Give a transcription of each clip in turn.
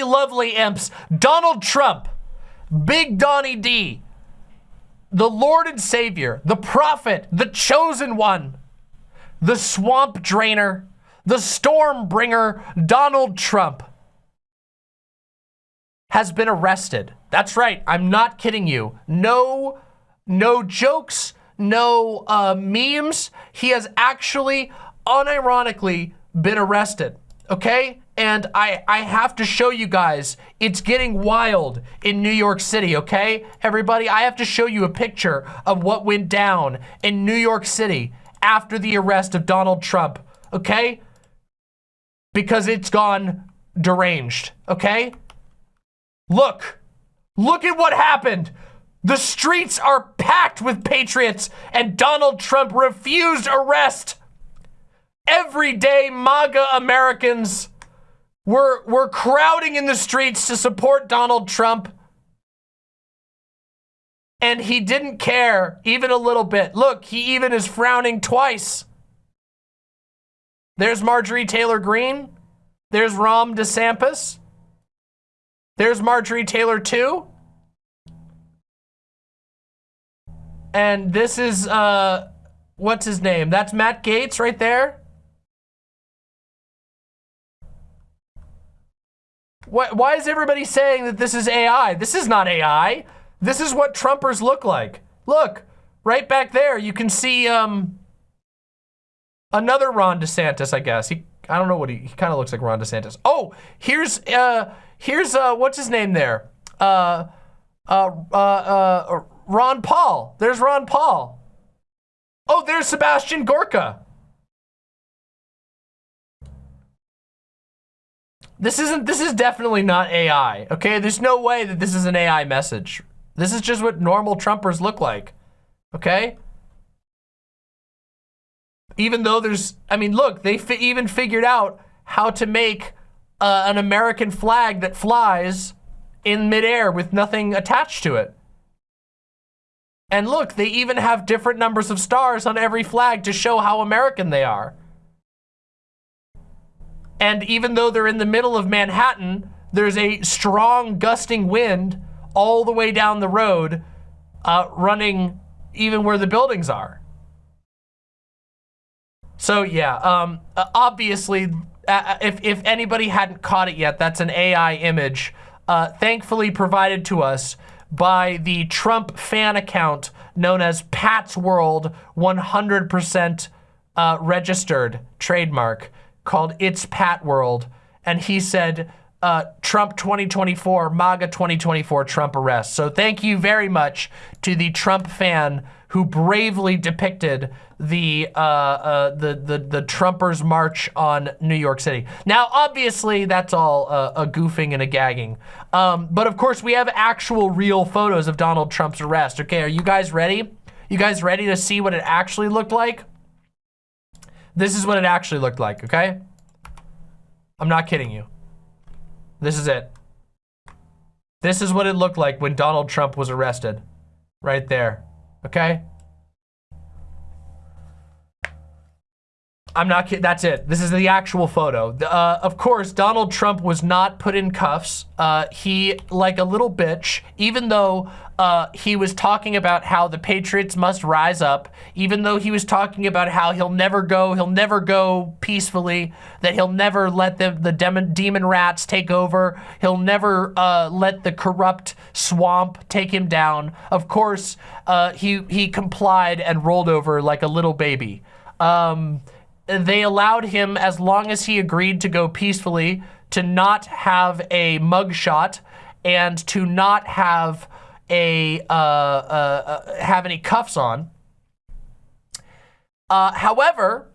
lovely, lovely imps. Donald Trump, Big Donnie D, the Lord and Savior, the prophet, the chosen one, the swamp drainer, the storm bringer, Donald Trump has been arrested. That's right. I'm not kidding you. No, no jokes, no uh, memes. He has actually, unironically, been arrested. Okay? And I, I have to show you guys, it's getting wild in New York City, okay? Everybody, I have to show you a picture of what went down in New York City after the arrest of Donald Trump, okay? Because it's gone deranged, okay? Look, look at what happened. The streets are packed with patriots and Donald Trump refused arrest. Everyday MAGA Americans were, were crowding in the streets to support Donald Trump. And he didn't care even a little bit. Look, he even is frowning twice. There's Marjorie Taylor Greene. There's Ron DeSantis. There's Marjorie Taylor too. And this is, uh, what's his name? That's Matt Gaetz right there. Why, why is everybody saying that this is AI? This is not AI. This is what Trumpers look like. Look, right back there, you can see um, another Ron DeSantis, I guess. He, I don't know what he, he kind of looks like Ron DeSantis. Oh, here's, uh, here's, uh, what's his name there? Uh, uh, uh, uh, Ron Paul. There's Ron Paul. Oh, there's Sebastian Gorka. This isn't, this is definitely not AI, okay? There's no way that this is an AI message. This is just what normal Trumpers look like, okay? Even though there's, I mean, look, they fi even figured out how to make uh, an American flag that flies in midair with nothing attached to it. And look, they even have different numbers of stars on every flag to show how American they are. And even though they're in the middle of Manhattan, there's a strong gusting wind all the way down the road, uh, running even where the buildings are. So yeah, um, uh, obviously, uh, uh, if, if anybody hadn't caught it yet, that's an AI image, uh, thankfully provided to us by the Trump fan account known as Pat's World 100% uh, registered trademark called It's Pat World. And he said, uh, Trump 2024, MAGA 2024 Trump arrest. So thank you very much to the Trump fan who bravely depicted the uh, uh, the the the Trumpers march on New York City. Now, obviously, that's all uh, a goofing and a gagging, um, but of course, we have actual real photos of Donald Trump's arrest. Okay, are you guys ready? You guys ready to see what it actually looked like? This is what it actually looked like, okay? I'm not kidding you. This is it. This is what it looked like when Donald Trump was arrested. Right there, okay? I'm not kidding. That's it. This is the actual photo. Uh, of course, Donald Trump was not put in cuffs. Uh, he, like a little bitch, even though uh, he was talking about how the Patriots must rise up, even though he was talking about how he'll never go, he'll never go peacefully, that he'll never let the, the demon, demon rats take over, he'll never uh, let the corrupt swamp take him down. Of course, uh, he, he complied and rolled over like a little baby. Um, they allowed him, as long as he agreed to go peacefully, to not have a mugshot and to not have a uh, uh, uh, have any cuffs on. Uh, however,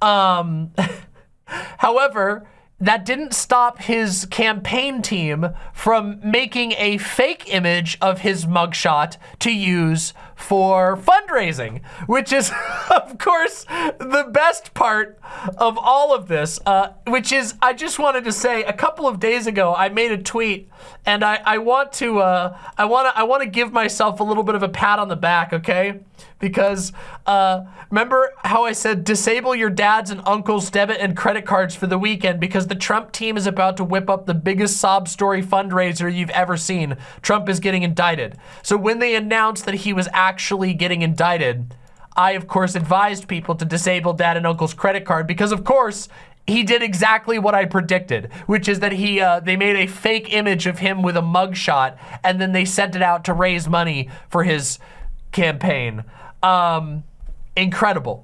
um, however, that didn't stop his campaign team from making a fake image of his mugshot to use for fundraising, which is, of course, the best part of all of this, uh, which is, I just wanted to say, a couple of days ago, I made a tweet, and I, I want to, uh, I want to, I want to give myself a little bit of a pat on the back, okay? Because, uh, remember how I said disable your dad's and uncle's debit and credit cards for the weekend because the Trump team is about to whip up the biggest sob story fundraiser you've ever seen. Trump is getting indicted. So when they announced that he was actually getting indicted, I, of course, advised people to disable dad and uncle's credit card because, of course, he did exactly what I predicted, which is that he uh, they made a fake image of him with a mugshot, and then they sent it out to raise money for his campaign. Um, incredible.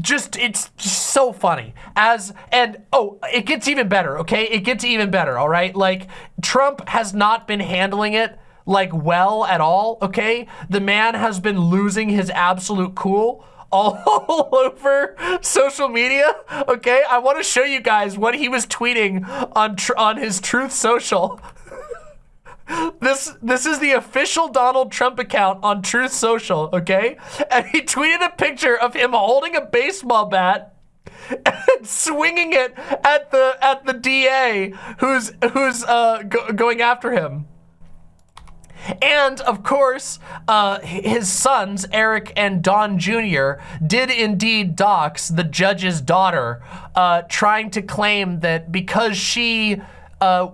Just, it's just so funny. As, and, oh, it gets even better, okay? It gets even better, all right? Like, Trump has not been handling it like well at all, okay? The man has been losing his absolute cool all over social media, okay? I want to show you guys what he was tweeting on on his Truth Social. this this is the official Donald Trump account on Truth Social, okay? And he tweeted a picture of him holding a baseball bat and swinging it at the at the DA who's who's uh, go going after him. And of course, uh, his sons, Eric and Don Jr., did indeed dox the judge's daughter, uh, trying to claim that because she uh,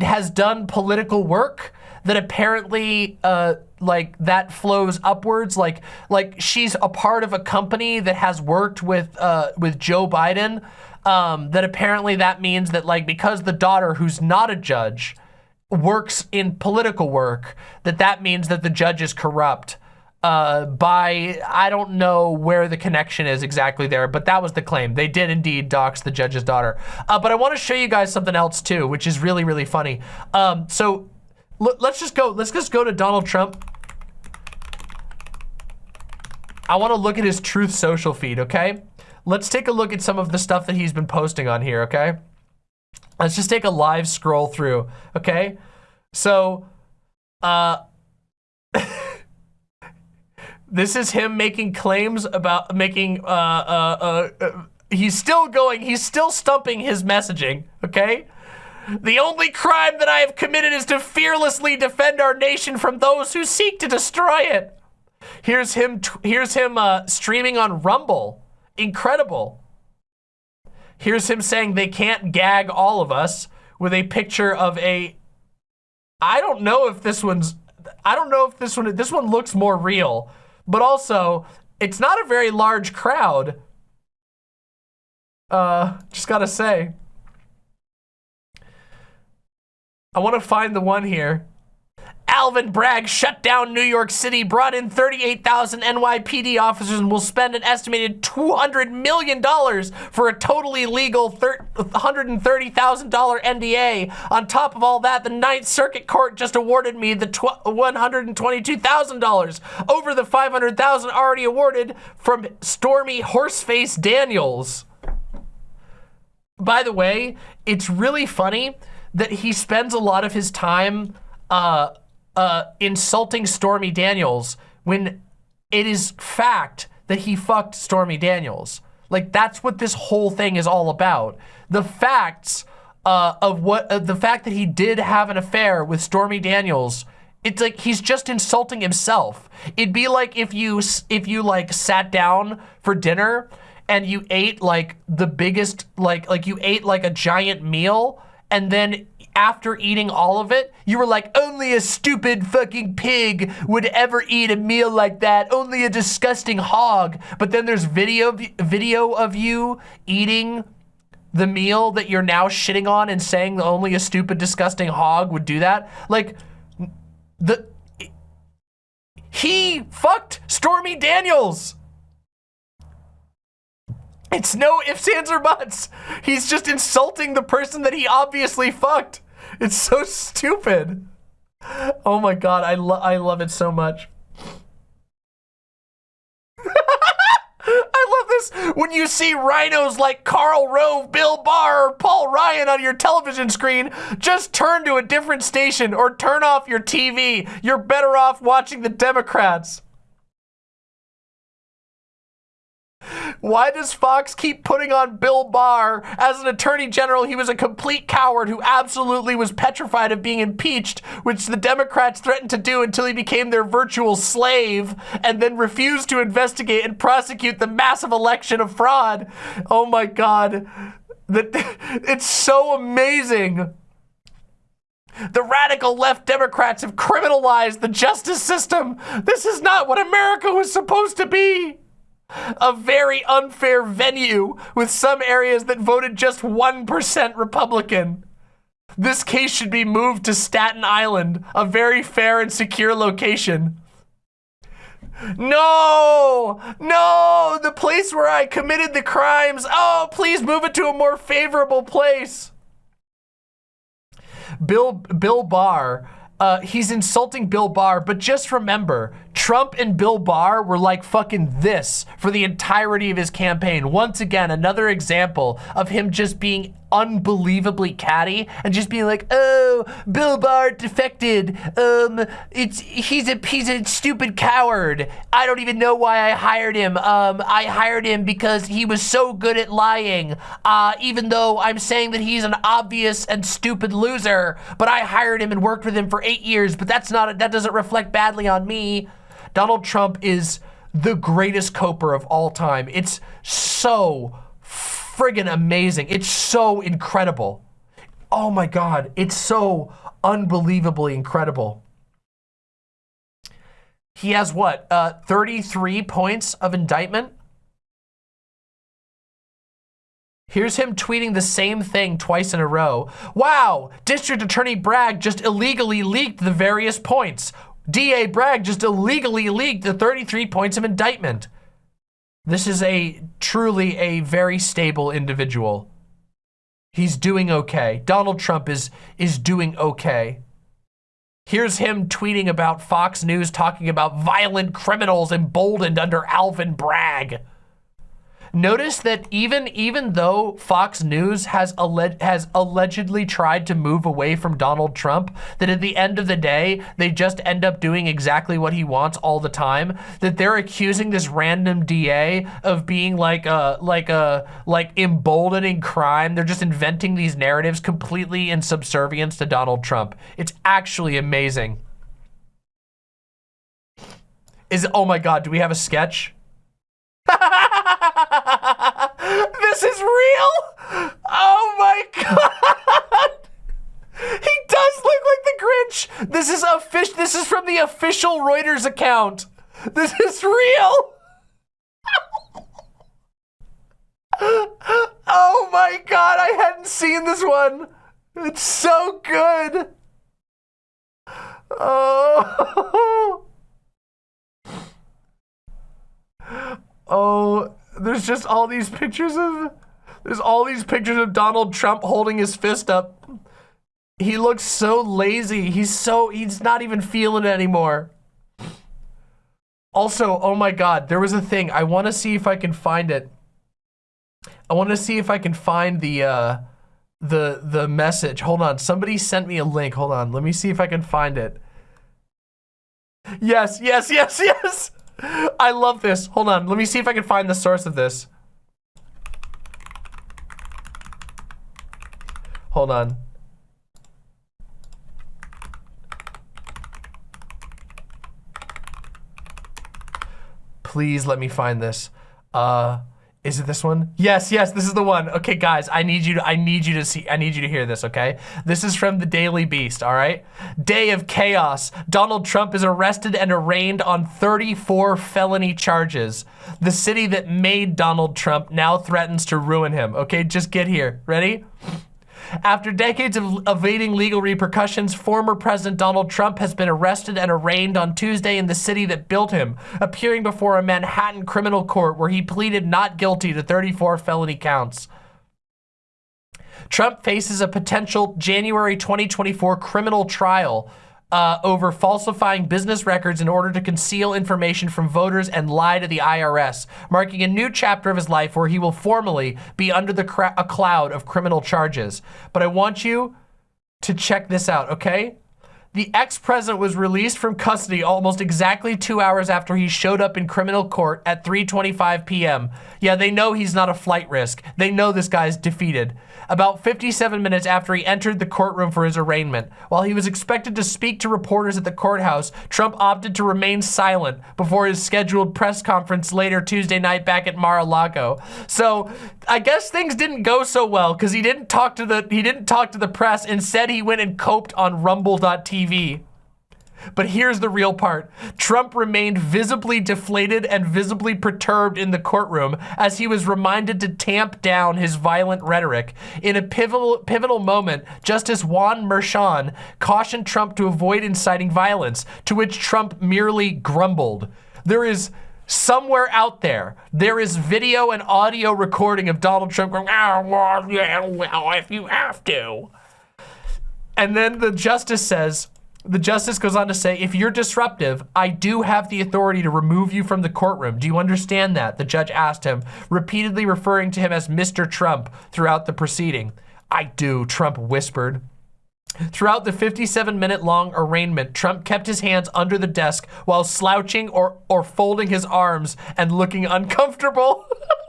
has done political work, that apparently uh, like that flows upwards. Like like she's a part of a company that has worked with uh, with Joe Biden. Um, that apparently that means that like because the daughter who's not a judge works in political work, that that means that the judge is corrupt. Uh, by, I don't know where the connection is exactly there, but that was the claim. They did indeed dox the judge's daughter. Uh, but I want to show you guys something else too, which is really, really funny. Um, so let's just go, let's just go to Donald Trump. I want to look at his Truth Social feed, okay? Let's take a look at some of the stuff that he's been posting on here, okay? Let's just take a live scroll through, okay? So, uh, this is him making claims about making, uh, uh, uh, he's still going, he's still stumping his messaging, okay? The only crime that I have committed is to fearlessly defend our nation from those who seek to destroy it. Here's him, here's him, uh, streaming on Rumble. Incredible. Here's him saying they can't gag all of us with a picture of a, I don't know if this one's, I don't know if this one, this one looks more real, but also it's not a very large crowd. Uh, just gotta say. I wanna find the one here. Alvin Bragg shut down New York City, brought in 38,000 NYPD officers, and will spend an estimated $200 million for a totally legal $130,000 NDA. On top of all that, the Ninth Circuit Court just awarded me the $122,000 over the 500,000 already awarded from Stormy Horseface Daniels. By the way, it's really funny that he spends a lot of his time uh, uh, insulting Stormy Daniels when it is fact that he fucked Stormy Daniels. Like that's what this whole thing is all about. The facts uh, of what uh, the fact that he did have an affair with Stormy Daniels. It's like he's just insulting himself. It'd be like if you if you like sat down for dinner and you ate like the biggest like like you ate like a giant meal and then after eating all of it, you were like, only a stupid fucking pig would ever eat a meal like that. Only a disgusting hog. But then there's video, video of you eating the meal that you're now shitting on and saying only a stupid, disgusting hog would do that. Like, the, he fucked Stormy Daniels. It's no ifs, ands, or buts. He's just insulting the person that he obviously fucked. It's so stupid. Oh my god, I, lo I love it so much. I love this. When you see RINOs like Karl Rove, Bill Barr, or Paul Ryan on your television screen, just turn to a different station or turn off your TV. You're better off watching the Democrats. Why does Fox keep putting on Bill Barr? As an attorney general, he was a complete coward who absolutely was petrified of being impeached, which the Democrats threatened to do until he became their virtual slave and then refused to investigate and prosecute the massive election of fraud. Oh my God. That it's so amazing. The radical left Democrats have criminalized the justice system. This is not what America was supposed to be. A very unfair venue with some areas that voted just 1% Republican. This case should be moved to Staten Island, a very fair and secure location. No, no, the place where I committed the crimes. Oh, please move it to a more favorable place. Bill Bill Barr, uh, he's insulting Bill Barr, but just remember, Trump and Bill Barr were like fucking this for the entirety of his campaign. Once again, another example of him just being unbelievably catty and just being like, oh, Bill Barr defected. Um, it's he's a he's a stupid coward. I don't even know why I hired him. Um, I hired him because he was so good at lying. Uh, even though I'm saying that he's an obvious and stupid loser, but I hired him and worked with him for eight years. But that's not that doesn't reflect badly on me. Donald Trump is the greatest coper of all time. It's so friggin' amazing. It's so incredible. Oh my God, it's so unbelievably incredible. He has what, uh, 33 points of indictment? Here's him tweeting the same thing twice in a row. Wow, District Attorney Bragg just illegally leaked the various points. DA Bragg just illegally leaked the 33 points of indictment. This is a truly a very stable individual. He's doing okay. Donald Trump is is doing okay. Here's him tweeting about Fox News talking about violent criminals emboldened under Alvin Bragg. Notice that even even though Fox News has alleged has allegedly tried to move away from Donald Trump, that at the end of the day they just end up doing exactly what he wants all the time. That they're accusing this random DA of being like a like a like emboldening crime. They're just inventing these narratives completely in subservience to Donald Trump. It's actually amazing. Is oh my god, do we have a sketch? this is real? Oh my god! He does look like the Grinch. This is fish. This is from the official Reuters account. This is real. oh my god, I hadn't seen this one. It's so good. Oh. Oh, there's just all these pictures of, there's all these pictures of Donald Trump holding his fist up. He looks so lazy. He's so, he's not even feeling it anymore. Also, oh my God, there was a thing. I want to see if I can find it. I want to see if I can find the, uh, the, the message. Hold on. Somebody sent me a link. Hold on. Let me see if I can find it. Yes, yes, yes, yes. I love this. Hold on. Let me see if I can find the source of this. Hold on. Please let me find this. Uh, is it this one? Yes, yes, this is the one. Okay, guys, I need you to I need you to see I need you to hear this, okay? This is from the Daily Beast, all right? Day of chaos. Donald Trump is arrested and arraigned on 34 felony charges. The city that made Donald Trump now threatens to ruin him. Okay, just get here. Ready? After decades of evading legal repercussions, former President Donald Trump has been arrested and arraigned on Tuesday in the city that built him, appearing before a Manhattan criminal court where he pleaded not guilty to 34 felony counts. Trump faces a potential January 2024 criminal trial uh, over falsifying business records in order to conceal information from voters and lie to the IRS, marking a new chapter of his life where he will formally be under the a cloud of criminal charges. But I want you to check this out, okay? The ex-president was released from custody almost exactly two hours after he showed up in criminal court at 3.25 p.m. Yeah, they know he's not a flight risk. They know this guy's defeated. About 57 minutes after he entered the courtroom for his arraignment. While he was expected to speak to reporters at the courthouse, Trump opted to remain silent before his scheduled press conference later Tuesday night back at Mar-a-Lago. So I guess things didn't go so well because he didn't talk to the he didn't talk to the press. Instead, he went and coped on rumble.tv. But here's the real part. Trump remained visibly deflated and visibly perturbed in the courtroom as he was reminded to tamp down his violent rhetoric. In a pivotal, pivotal moment, Justice Juan Merchan cautioned Trump to avoid inciting violence, to which Trump merely grumbled. There is somewhere out there, there is video and audio recording of Donald Trump going, oh, well, yeah, well, if you have to. And then the justice says, the justice goes on to say, if you're disruptive, I do have the authority to remove you from the courtroom. Do you understand that? The judge asked him, repeatedly referring to him as Mr. Trump throughout the proceeding. I do, Trump whispered. Throughout the 57 minute long arraignment, Trump kept his hands under the desk while slouching or, or folding his arms and looking uncomfortable.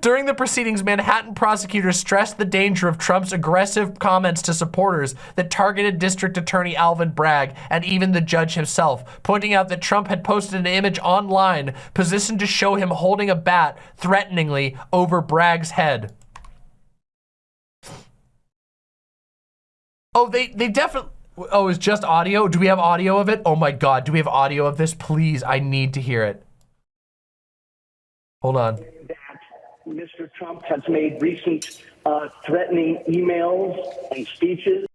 During the proceedings, Manhattan prosecutors stressed the danger of Trump's aggressive comments to supporters that targeted District Attorney Alvin Bragg and even the judge himself, pointing out that Trump had posted an image online positioned to show him holding a bat threateningly over Bragg's head. Oh, they, they definitely... Oh, it's just audio? Do we have audio of it? Oh my God, do we have audio of this? Please, I need to hear it. Hold on. Mr. Trump has made recent uh, threatening emails and speeches,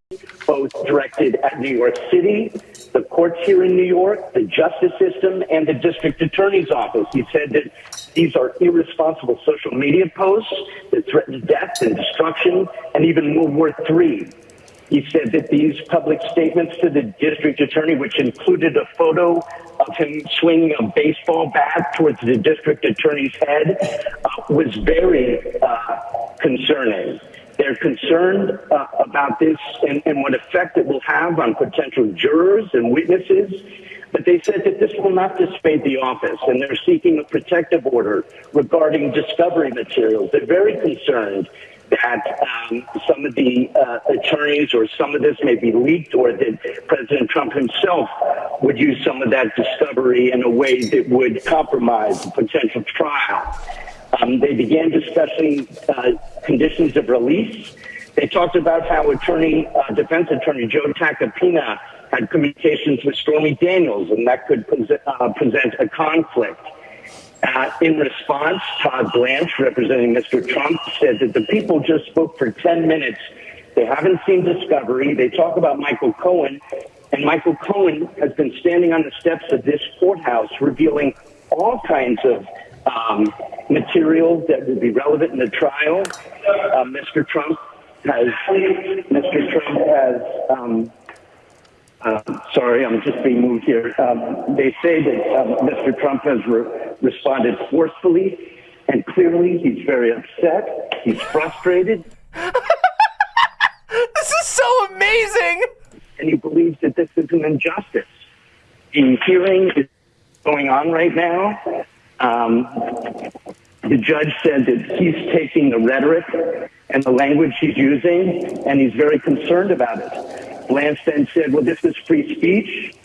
both directed at New York City, the courts here in New York, the justice system, and the district attorney's office. He said that these are irresponsible social media posts that threaten death and destruction and even World War III. He said that these public statements to the district attorney, which included a photo of him swinging a baseball bat towards the district attorney's head, uh, was very uh, concerning. They're concerned uh, about this and, and what effect it will have on potential jurors and witnesses. But they said that this will not dissuade the office, and they're seeking a protective order regarding discovery materials. They're very concerned that um, some of the uh, attorneys or some of this may be leaked or that President Trump himself would use some of that discovery in a way that would compromise the potential trial. Um, they began discussing uh, conditions of release. They talked about how attorney, uh, defense attorney Joe Tacopina had communications with Stormy Daniels, and that could uh, present a conflict. Uh, in response, Todd Blanche, representing Mr. Trump, said that the people just spoke for 10 minutes. They haven't seen Discovery. They talk about Michael Cohen, and Michael Cohen has been standing on the steps of this courthouse revealing all kinds of um, material that will be relevant in the trial. Uh, Mr. Trump has Mr. Trump has um, uh, sorry, I'm just being moved here. Um, they say that um, Mr. Trump has re responded forcefully and clearly. He's very upset. He's frustrated. this is so amazing. And he believes that this is an injustice. The hearing is going on right now. Um, the judge said that he's taking the rhetoric and the language he's using, and he's very concerned about it. Lance then said, well, this is free speech.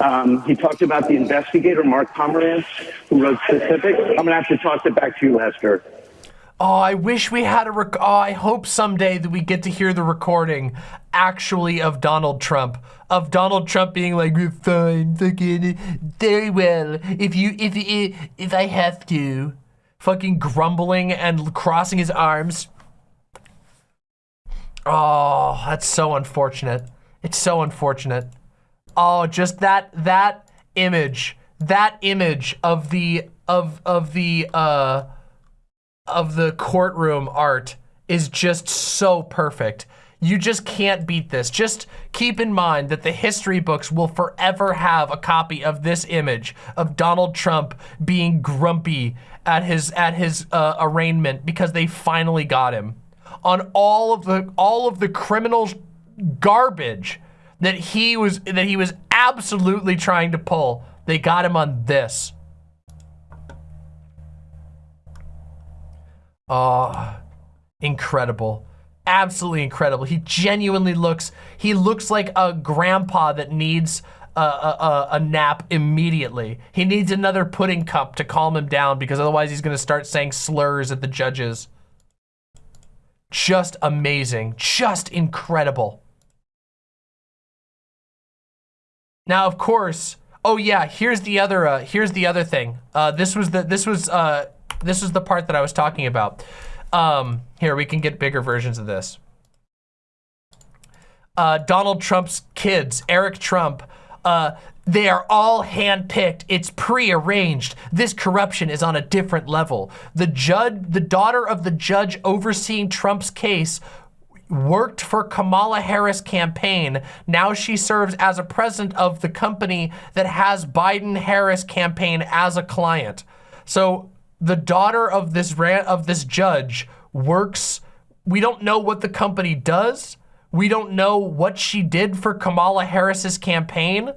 Um, he talked about the investigator, Mark Pomerantz, who wrote Specific. I'm going to have to toss it back to you, Lester. Oh, I wish we had a rec oh, I hope someday that we get to hear the recording actually of Donald Trump. Of Donald Trump being like, fine, fucking, very well. If you, if, if, if I have to. Fucking grumbling and crossing his arms. Oh, that's so unfortunate. It's so unfortunate. Oh, just that that image, that image of the of of the uh of the courtroom art is just so perfect. You just can't beat this. Just keep in mind that the history books will forever have a copy of this image of Donald Trump being grumpy at his at his uh, arraignment because they finally got him on all of the all of the criminal garbage that he was that he was absolutely trying to pull. They got him on this. Oh, incredible. Absolutely incredible. He genuinely looks, he looks like a grandpa that needs a, a, a, nap immediately. He needs another pudding cup to calm him down because otherwise he's going to start saying slurs at the judges. Just amazing. Just incredible. Now, of course, oh yeah, here's the other, uh, here's the other thing. Uh, this was the, this was, uh, this is the part that I was talking about. Um, here, we can get bigger versions of this. Uh, Donald Trump's kids, Eric Trump, uh, they are all handpicked. It's pre-arranged. This corruption is on a different level. The judge, the daughter of the judge overseeing Trump's case worked for Kamala Harris campaign. Now she serves as a president of the company that has Biden Harris campaign as a client. So the daughter of this of this judge works. We don't know what the company does. We don't know what she did for Kamala Harris's campaign.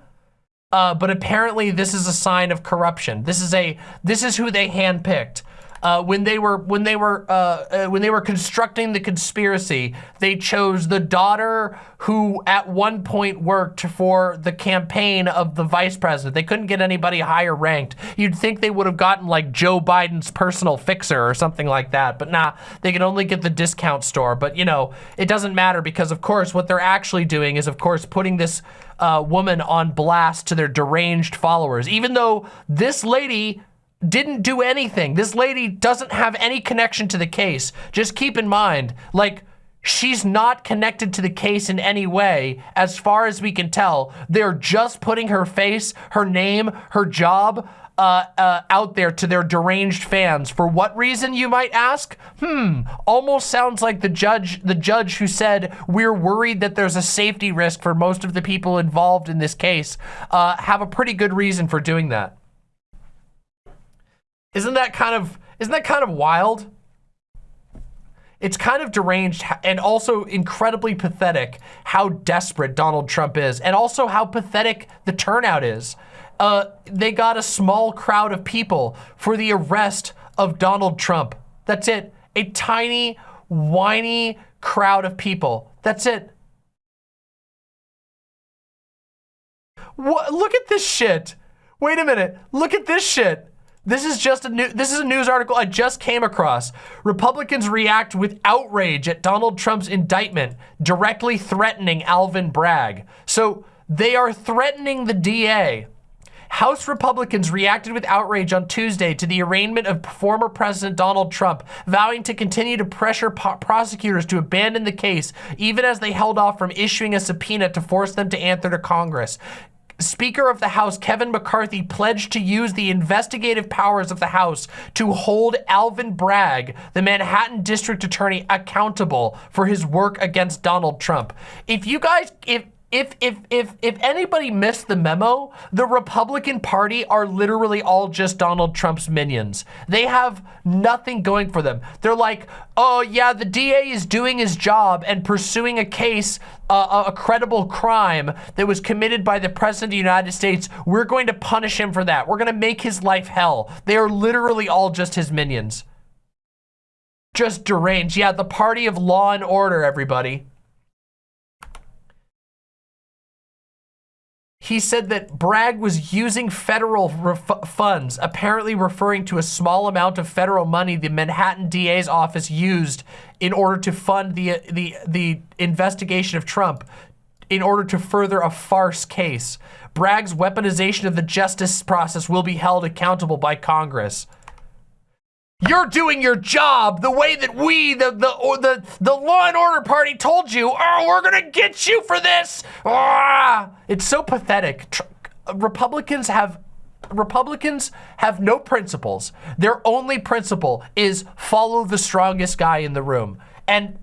Uh, but apparently this is a sign of corruption. This is a this is who they handpicked uh, when they were when they were uh, uh, when they were constructing the conspiracy, they chose the daughter who at one point worked for the campaign of the vice president. They couldn't get anybody higher ranked. You'd think they would have gotten like Joe Biden's personal fixer or something like that, but nah, they could only get the discount store. But you know, it doesn't matter because of course what they're actually doing is of course putting this uh, woman on blast to their deranged followers. Even though this lady didn't do anything. This lady doesn't have any connection to the case. Just keep in mind, like, she's not connected to the case in any way, as far as we can tell. They're just putting her face, her name, her job, uh, uh, out there to their deranged fans. For what reason, you might ask? Hmm, almost sounds like the judge, the judge who said, we're worried that there's a safety risk for most of the people involved in this case, uh, have a pretty good reason for doing that. Isn't that kind of, isn't that kind of wild? It's kind of deranged and also incredibly pathetic how desperate Donald Trump is and also how pathetic the turnout is. Uh, they got a small crowd of people for the arrest of Donald Trump. That's it. A tiny, whiny crowd of people. That's it. What? Look at this shit. Wait a minute. Look at this shit. This is just a new, this is a news article I just came across. Republicans react with outrage at Donald Trump's indictment, directly threatening Alvin Bragg. So they are threatening the DA. House Republicans reacted with outrage on Tuesday to the arraignment of former President Donald Trump, vowing to continue to pressure prosecutors to abandon the case, even as they held off from issuing a subpoena to force them to answer to Congress. Speaker of the House Kevin McCarthy pledged to use the investigative powers of the House to hold Alvin Bragg, the Manhattan District Attorney, accountable for his work against Donald Trump. If you guys, if if if if if anybody missed the memo, the Republican Party are literally all just Donald Trump's minions. They have nothing going for them. They're like, oh yeah, the DA is doing his job and pursuing a case, uh, a credible crime that was committed by the President of the United States. We're going to punish him for that. We're going to make his life hell. They are literally all just his minions. Just deranged. Yeah, the party of law and order, everybody. He said that Bragg was using federal funds, apparently referring to a small amount of federal money the Manhattan DA's office used in order to fund the, the, the investigation of Trump in order to further a farce case. Bragg's weaponization of the justice process will be held accountable by Congress. You're doing your job the way that we, the the or the the law and order party, told you. Oh, we're gonna get you for this. Ah, it's so pathetic. Tr Republicans have Republicans have no principles. Their only principle is follow the strongest guy in the room, and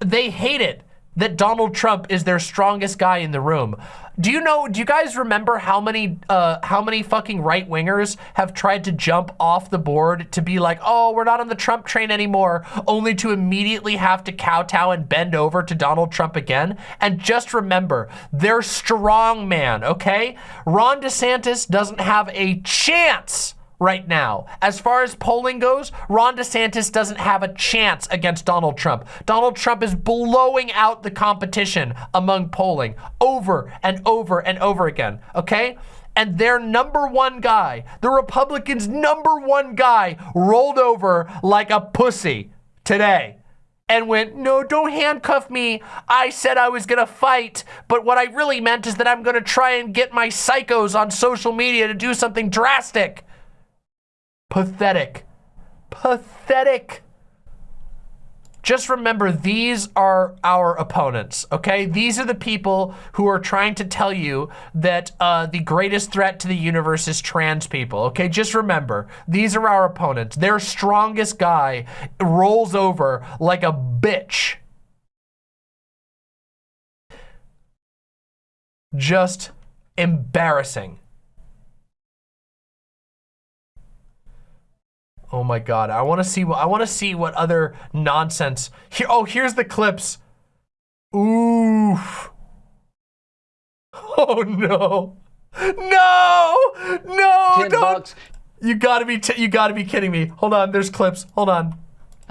they hate it. That Donald Trump is their strongest guy in the room. Do you know, do you guys remember how many, uh, how many fucking right wingers have tried to jump off the board to be like, oh, we're not on the Trump train anymore, only to immediately have to kowtow and bend over to Donald Trump again? And just remember, they're strong man, okay? Ron DeSantis doesn't have a chance right now. As far as polling goes, Ron DeSantis doesn't have a chance against Donald Trump. Donald Trump is blowing out the competition among polling over and over and over again, okay? And their number one guy, the Republicans' number one guy, rolled over like a pussy today and went, no, don't handcuff me. I said I was gonna fight, but what I really meant is that I'm gonna try and get my psychos on social media to do something drastic. Pathetic. Pathetic. Just remember, these are our opponents, okay? These are the people who are trying to tell you that uh, the greatest threat to the universe is trans people, okay? Just remember, these are our opponents. Their strongest guy rolls over like a bitch. Just embarrassing. Oh my god, I want to see what I want to see what other nonsense. Here oh, here's the clips. Oof. Oh no. No! No! 10 bucks. You got to be you got to be kidding me. Hold on, there's clips. Hold on.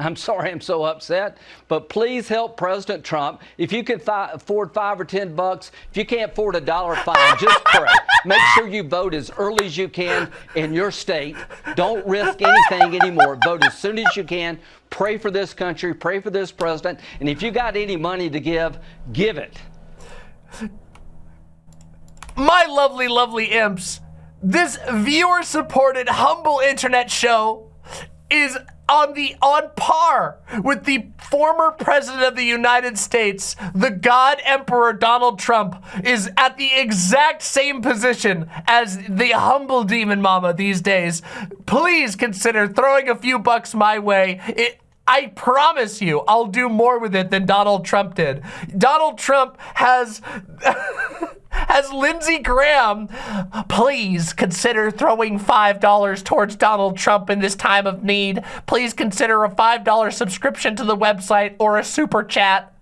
I'm sorry I'm so upset, but please help President Trump. If you can afford five or 10 bucks, if you can't afford a dollar fine, just pray. Make sure you vote as early as you can in your state. Don't risk anything anymore. Vote as soon as you can. Pray for this country, pray for this president, and if you got any money to give, give it. My lovely, lovely imps, this viewer-supported, humble internet show is on the on par with the former president of the United States, the God Emperor Donald Trump, is at the exact same position as the humble demon mama these days. Please consider throwing a few bucks my way. It, I promise you, I'll do more with it than Donald Trump did. Donald Trump has has Lindsey Graham, please consider throwing $5 towards Donald Trump in this time of need. Please consider a $5 subscription to the website or a super chat.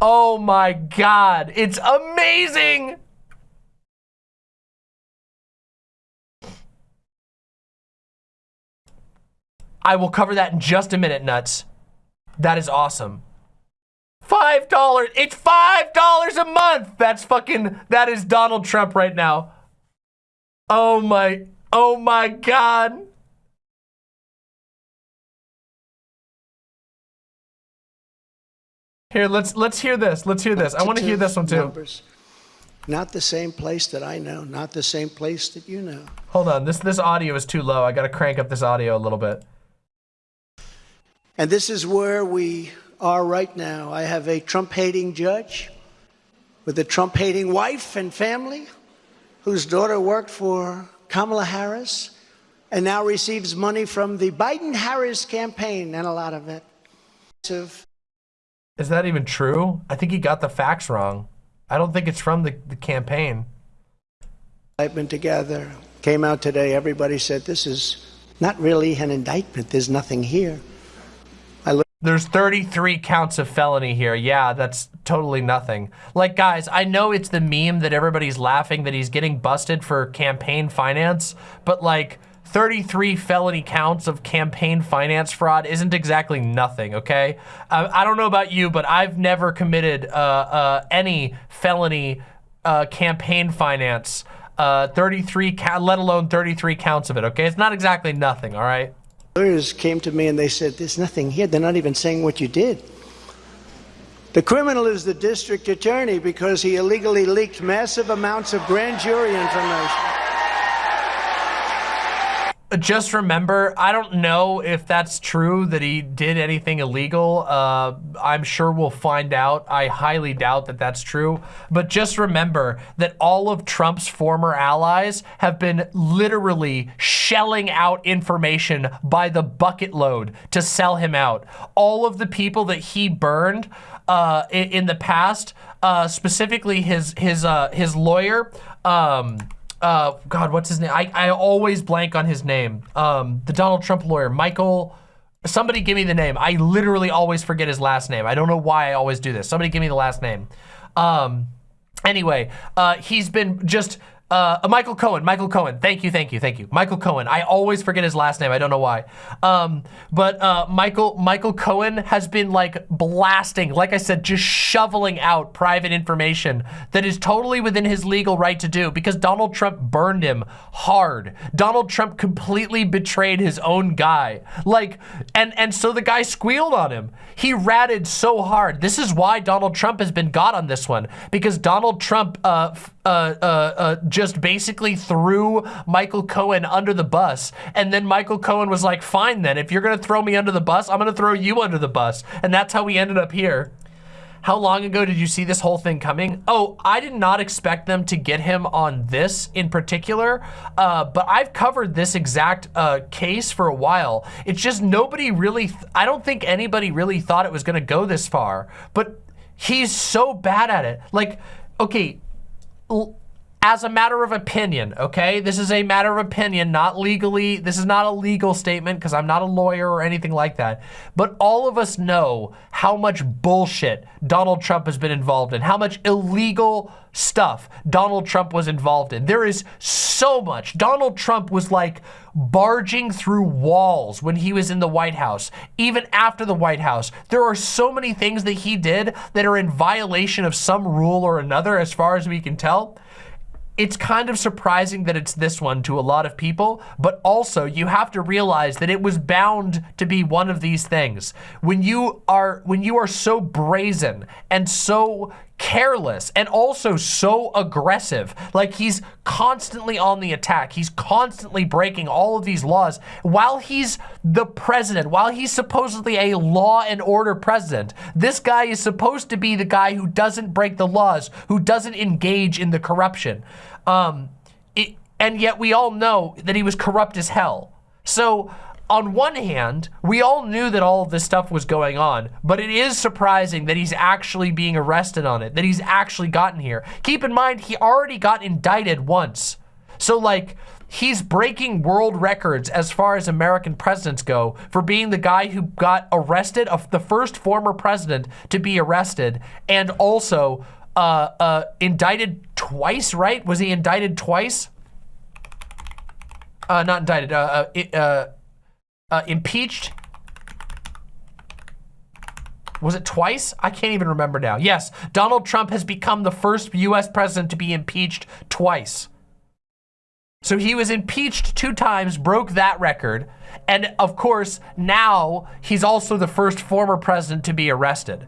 Oh my God, it's amazing. I will cover that in just a minute, Nuts. That is awesome. Five dollars. It's five dollars a month. That's fucking, that is Donald Trump right now. Oh my, oh my God. Here, let's let's hear this. Let's hear this. I want to hear this one too. Numbers. Not the same place that I know. Not the same place that you know. Hold on. This this audio is too low. I got to crank up this audio a little bit. And this is where we are right now. I have a Trump hating judge with a Trump hating wife and family whose daughter worked for Kamala Harris and now receives money from the Biden Harris campaign and a lot of it. Is that even true? I think he got the facts wrong. I don't think it's from the, the campaign. I've been together, came out today, everybody said this is not really an indictment, there's nothing here. There's 33 counts of felony here. Yeah, that's totally nothing. Like, guys, I know it's the meme that everybody's laughing that he's getting busted for campaign finance, but like 33 felony counts of campaign finance fraud isn't exactly nothing, okay? Uh, I don't know about you, but I've never committed uh, uh, any felony uh, campaign finance, uh, 33, let alone 33 counts of it, okay? It's not exactly nothing, all right? Lawyers came to me and they said, there's nothing here. They're not even saying what you did. The criminal is the district attorney because he illegally leaked massive amounts of grand jury information just remember, I don't know if that's true that he did anything illegal. Uh, I'm sure we'll find out. I highly doubt that that's true. But just remember that all of Trump's former allies have been literally shelling out information by the bucket load to sell him out. All of the people that he burned uh, in, in the past, uh, specifically his his uh, his lawyer. Um, uh, God, what's his name? I, I always blank on his name. Um, the Donald Trump lawyer, Michael. Somebody give me the name. I literally always forget his last name. I don't know why I always do this. Somebody give me the last name. Um, anyway, uh, he's been just uh, Michael Cohen, Michael Cohen. Thank you, thank you, thank you. Michael Cohen. I always forget his last name. I don't know why. Um, but uh, Michael Michael Cohen has been like blasting, like I said, just shoveling out private information that is totally within his legal right to do because Donald Trump burned him hard. Donald Trump completely betrayed his own guy. Like, and and so the guy squealed on him. He ratted so hard. This is why Donald Trump has been got on this one because Donald Trump uh, uh, uh, uh, just basically threw Michael Cohen under the bus. And then Michael Cohen was like, fine then, if you're gonna throw me under the bus, I'm gonna throw you under the bus. And that's how we ended up here. How long ago did you see this whole thing coming? Oh, I did not expect them to get him on this in particular, uh, but I've covered this exact uh, case for a while. It's just nobody really, I don't think anybody really thought it was gonna go this far, but he's so bad at it. Like, okay, お。As a matter of opinion, okay? This is a matter of opinion, not legally. This is not a legal statement because I'm not a lawyer or anything like that. But all of us know how much bullshit Donald Trump has been involved in, how much illegal stuff Donald Trump was involved in. There is so much. Donald Trump was like barging through walls when he was in the White House, even after the White House. There are so many things that he did that are in violation of some rule or another as far as we can tell it's kind of surprising that it's this one to a lot of people, but also you have to realize that it was bound to be one of these things. When you are when you are so brazen and so careless and also so aggressive, like he's constantly on the attack, he's constantly breaking all of these laws while he's the president, while he's supposedly a law and order president. This guy is supposed to be the guy who doesn't break the laws, who doesn't engage in the corruption. Um, it, and yet we all know that he was corrupt as hell. So on one hand, we all knew that all of this stuff was going on, but it is surprising that he's actually being arrested on it, that he's actually gotten here. Keep in mind, he already got indicted once. So like, he's breaking world records as far as American presidents go for being the guy who got arrested, of the first former president to be arrested, and also uh, uh, indicted twice, right? Was he indicted twice? Uh, not indicted, uh, impeached. Was it twice? I can't even remember now. Yes, Donald Trump has become the first US president to be impeached twice. So he was impeached two times, broke that record. And of course, now he's also the first former president to be arrested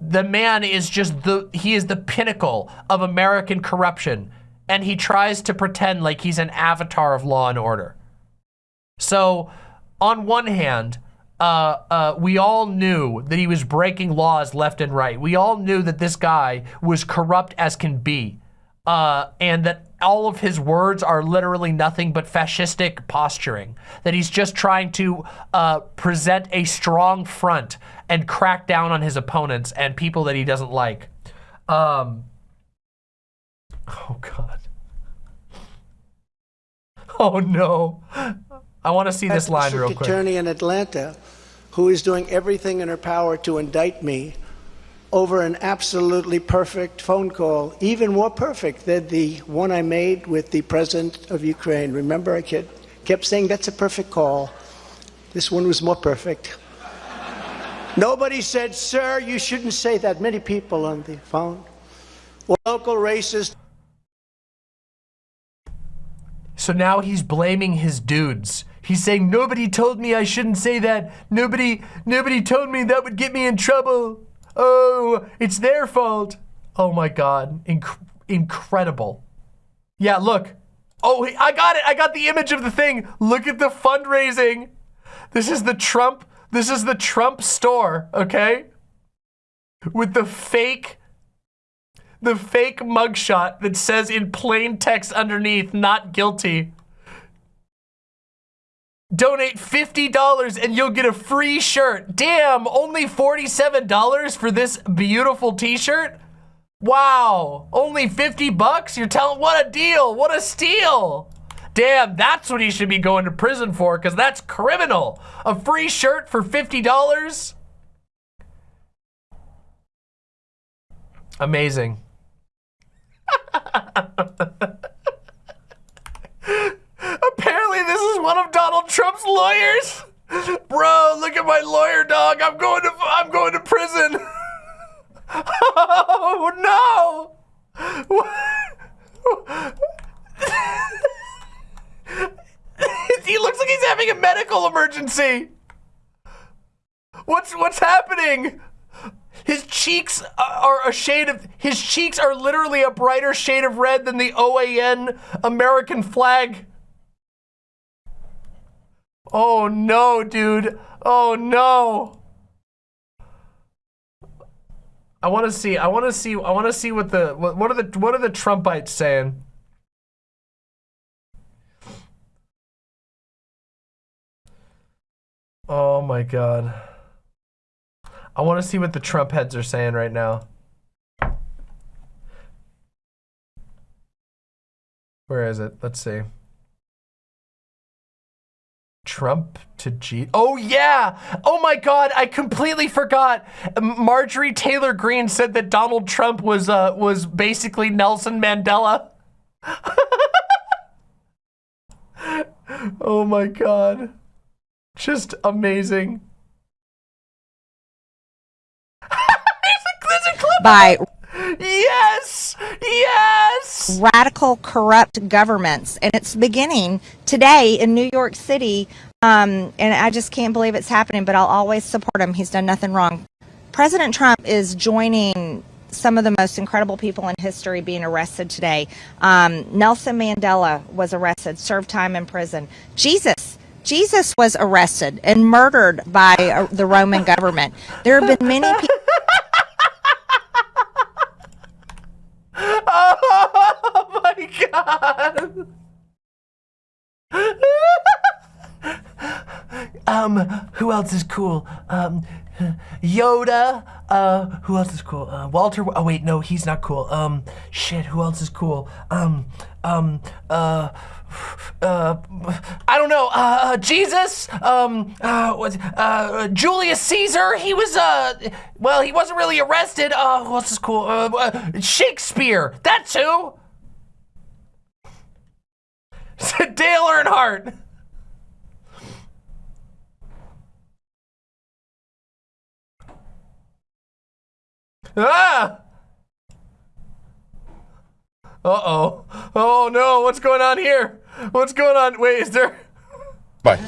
the man is just the, he is the pinnacle of American corruption. And he tries to pretend like he's an avatar of law and order. So on one hand, uh, uh, we all knew that he was breaking laws left and right. We all knew that this guy was corrupt as can be. Uh, and that all of his words are literally nothing but fascistic posturing. That he's just trying to uh, present a strong front and crack down on his opponents and people that he doesn't like. Um, oh, God. Oh, no. I want to see this line real quick. attorney in Atlanta who is doing everything in her power to indict me over an absolutely perfect phone call, even more perfect than the one I made with the president of Ukraine. Remember, I kept saying that's a perfect call. This one was more perfect. Nobody said, sir, you shouldn't say that. Many people on the phone. Well, local racist. So now he's blaming his dudes. He's saying, nobody told me I shouldn't say that. Nobody, nobody told me that would get me in trouble. Oh, it's their fault. Oh my God, Inc incredible. Yeah, look. Oh, I got it. I got the image of the thing. Look at the fundraising. This is the Trump, this is the Trump store, okay? With the fake, the fake mugshot that says in plain text underneath, not guilty. Donate $50 and you'll get a free shirt. Damn, only $47 for this beautiful t-shirt? Wow, only 50 bucks? You're telling, what a deal, what a steal. Damn, that's what he should be going to prison for because that's criminal. A free shirt for $50? Amazing. Apparently this is one of Donald Trump's lawyers. Bro, look at my lawyer dog. I'm going to I'm going to prison. oh no. he looks like he's having a medical emergency. What's what's happening? His cheeks are a shade of, his cheeks are literally a brighter shade of red than the OAN American flag. Oh no, dude. Oh no. I want to see, I want to see, I want to see what the, what, what are the, what are the Trumpites saying? Oh my God. I want to see what the Trump heads are saying right now. Where is it? Let's see. Trump to G. Oh yeah! Oh my God! I completely forgot. Marjorie Taylor Greene said that Donald Trump was uh was basically Nelson Mandela. oh my God! Just amazing. by yes! Yes! Radical corrupt governments. And it's beginning today in new york city um, and i just can't believe it's happening but i'll always support him. He's done nothing wrong. President trump is joining some of the most incredible people in history being arrested today. Um, nelson mandela was arrested served time in prison. Jesus jesus was arrested and murdered by uh, the roman government. There have been many people Oh my god! um, who else is cool? Um, Yoda. Uh, who else is cool? Uh, Walter. Oh wait, no, he's not cool. Um, shit. Who else is cool? Um, um, uh uh, I don't know, uh, uh, Jesus, um, uh, uh, Julius Caesar, he was, uh, well, he wasn't really arrested, uh, what's this cool, uh, uh Shakespeare, that's who. Dale Earnhardt. Ah! Uh-oh. Oh no, what's going on here? What's going on? Wait, is there? Bye.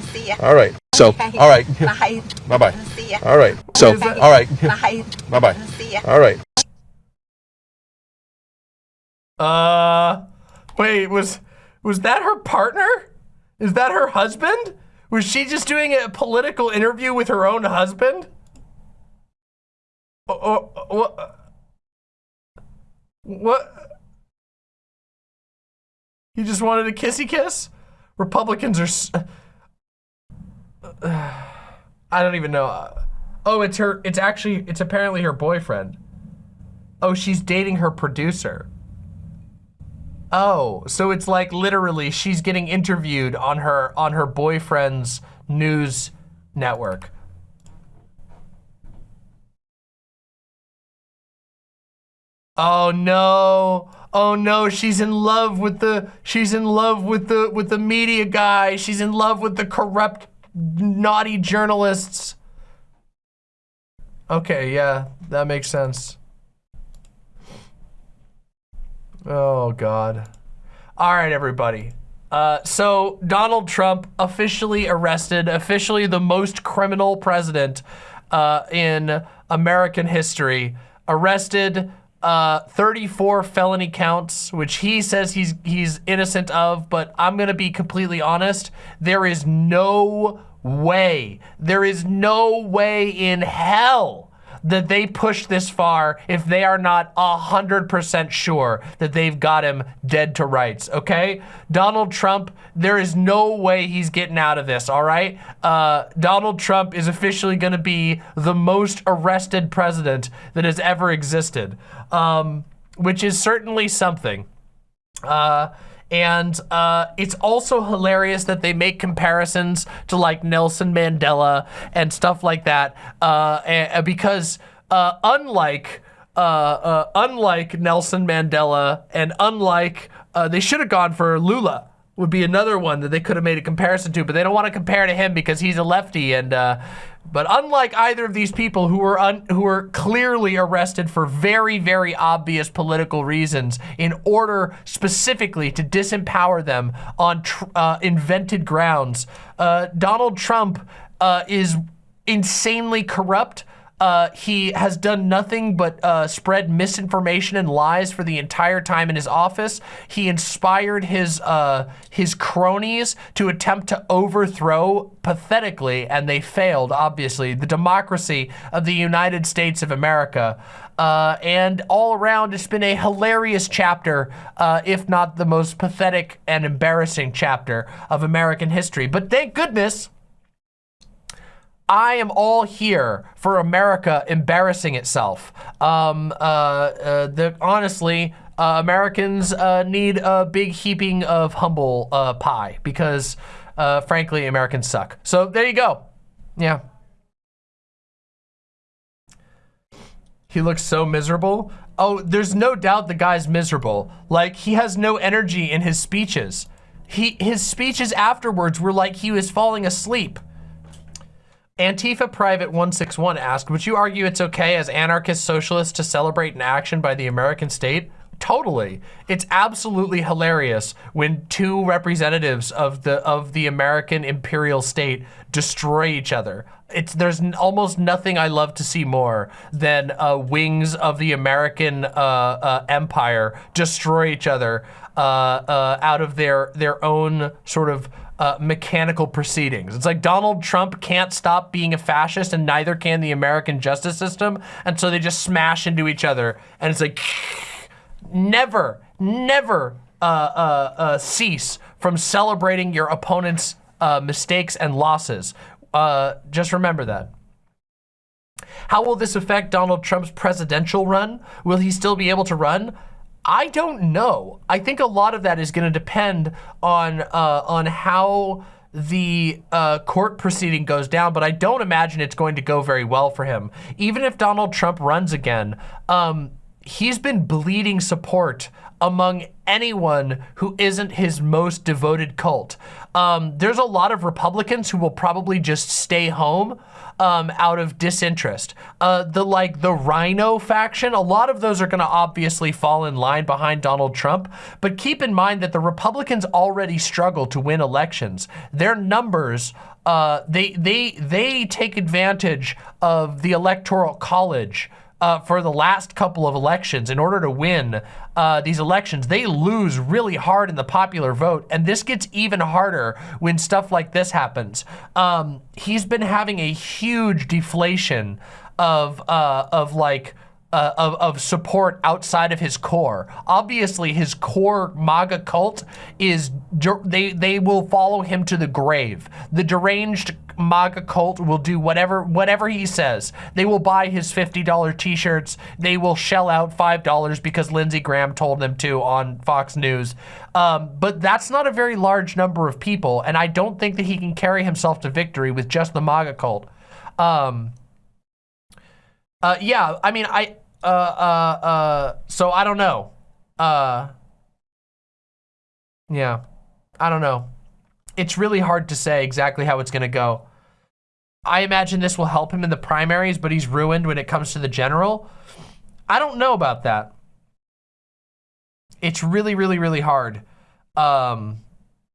All right. So, all right. Bye. Bye-bye. All right. So, all right. Bye. Bye-bye. All right. Uh, wait, was, was that her partner? Is that her husband? Was she just doing a political interview with her own husband? Oh, oh, what? What? He just wanted a kissy kiss? Republicans are. Uh, I don't even know. Oh, it's her. It's actually. It's apparently her boyfriend. Oh, she's dating her producer. Oh, so it's like literally she's getting interviewed on her on her boyfriend's news network. Oh no. Oh no, she's in love with the she's in love with the with the media guy. She's in love with the corrupt naughty journalists. Okay, yeah, that makes sense. Oh god. All right, everybody. Uh, so Donald Trump officially arrested, officially the most criminal president uh, in American history, arrested uh, 34 felony counts, which he says he's he's innocent of, but I'm gonna be completely honest. There is no way, there is no way in hell that they push this far if they are not 100% sure that they've got him dead to rights, okay? Donald Trump, there is no way he's getting out of this, all right? Uh, Donald Trump is officially to be the most arrested president that has ever existed, um, which is certainly something. Uh, and uh, it's also hilarious that they make comparisons to like Nelson Mandela and stuff like that uh, because uh, unlike uh, uh, unlike Nelson Mandela and unlike uh, they should have gone for Lula would be another one that they could have made a comparison to, but they don't want to compare to him because he's a lefty and but unlike either of these people who were who were clearly arrested for very, very obvious political reasons in order specifically to disempower them on uh, invented grounds, uh, Donald Trump uh, is insanely corrupt, uh, he has done nothing but uh, spread misinformation and lies for the entire time in his office. He inspired his uh, his cronies to attempt to overthrow pathetically, and they failed, obviously, the democracy of the United States of America. Uh, and all around, it's been a hilarious chapter, uh, if not the most pathetic and embarrassing chapter of American history. But thank goodness I am all here for America embarrassing itself. Um, uh, uh, the, honestly, uh, Americans uh, need a big heaping of humble uh, pie because, uh, frankly, Americans suck. So there you go. Yeah. He looks so miserable. Oh, there's no doubt the guy's miserable. Like, he has no energy in his speeches. He, his speeches afterwards were like he was falling asleep. Antifa Private 161 asked, would you argue it's okay as anarchist socialists to celebrate an action by the American state? Totally. It's absolutely hilarious when two representatives of the of the American imperial state destroy each other. It's there's almost nothing I love to see more than uh, wings of the American uh, uh, empire destroy each other uh, uh, out of their their own sort of uh, mechanical proceedings. It's like Donald Trump can't stop being a fascist and neither can the American justice system. And so they just smash into each other. And it's like, never, never uh, uh, uh cease from celebrating your opponent's uh, mistakes and losses. Uh, just remember that. How will this affect Donald Trump's presidential run? Will he still be able to run? I don't know. I think a lot of that is going to depend on uh, on how the uh, court proceeding goes down, but I don't imagine it's going to go very well for him. Even if Donald Trump runs again, um, he's been bleeding support among anyone who isn't his most devoted cult. Um, there's a lot of Republicans who will probably just stay home um, out of disinterest. Uh, the like the RINO faction, a lot of those are going to obviously fall in line behind Donald Trump. But keep in mind that the Republicans already struggle to win elections. Their numbers uh, they they they take advantage of the electoral college uh, for the last couple of elections in order to win uh, these elections. They lose really hard in the popular vote, and this gets even harder when stuff like this happens. Um, he's been having a huge deflation of uh, of like uh, of, of support outside of his core. Obviously, his core MAGA cult is, they, they will follow him to the grave. The deranged MAGA cult will do whatever whatever he says. They will buy his $50 t-shirts. They will shell out $5 because Lindsey Graham told them to on Fox News. Um, but that's not a very large number of people, and I don't think that he can carry himself to victory with just the MAGA cult. Um, uh, yeah, I mean, I, uh, uh, uh, so I don't know. Uh, yeah, I don't know. It's really hard to say exactly how it's going to go. I imagine this will help him in the primaries, but he's ruined when it comes to the general. I don't know about that. It's really, really, really hard. Um,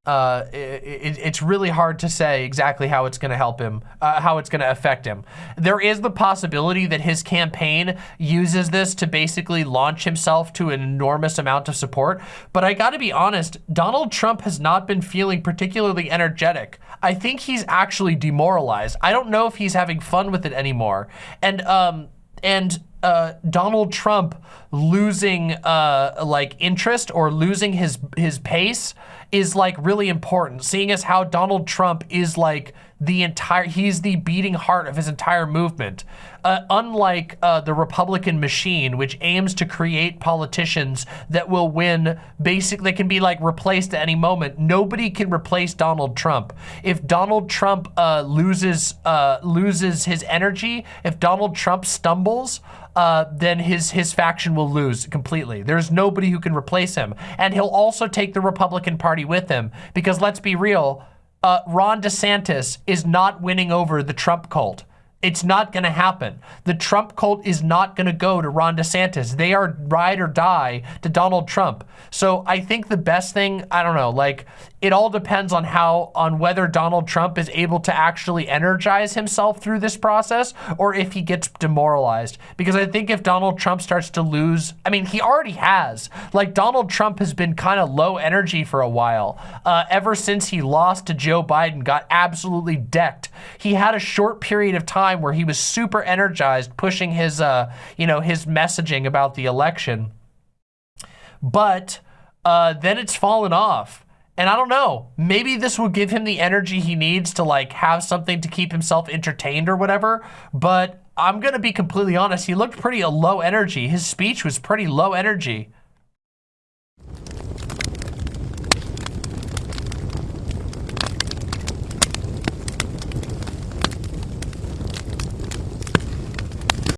uh, it, it's really hard to say exactly how it's going to help him, uh, how it's going to affect him. There is the possibility that his campaign uses this to basically launch himself to an enormous amount of support. But I got to be honest, Donald Trump has not been feeling particularly energetic. I think he's actually demoralized. I don't know if he's having fun with it anymore. And um, and uh, Donald Trump losing uh, like interest or losing his his pace is like really important. Seeing as how Donald Trump is like the entire, he's the beating heart of his entire movement. Uh, unlike uh, the Republican machine, which aims to create politicians that will win, basically, they can be like replaced at any moment. Nobody can replace Donald Trump. If Donald Trump uh, loses uh, loses his energy, if Donald Trump stumbles, uh, then his his faction will lose completely. There's nobody who can replace him, and he'll also take the Republican Party with him because let's be real, uh, Ron DeSantis is not winning over the Trump cult. It's not going to happen. The Trump cult is not going to go to Ron DeSantis. They are ride or die to Donald Trump. So I think the best thing, I don't know, like it all depends on how, on whether Donald Trump is able to actually energize himself through this process or if he gets demoralized. Because I think if Donald Trump starts to lose, I mean, he already has. Like Donald Trump has been kind of low energy for a while. Uh, ever since he lost to Joe Biden, got absolutely decked. He had a short period of time where he was super energized, pushing his, uh, you know, his messaging about the election. But uh, then it's fallen off. And I don't know, maybe this will give him the energy he needs to like have something to keep himself entertained or whatever. But I'm going to be completely honest. He looked pretty low energy. His speech was pretty low energy.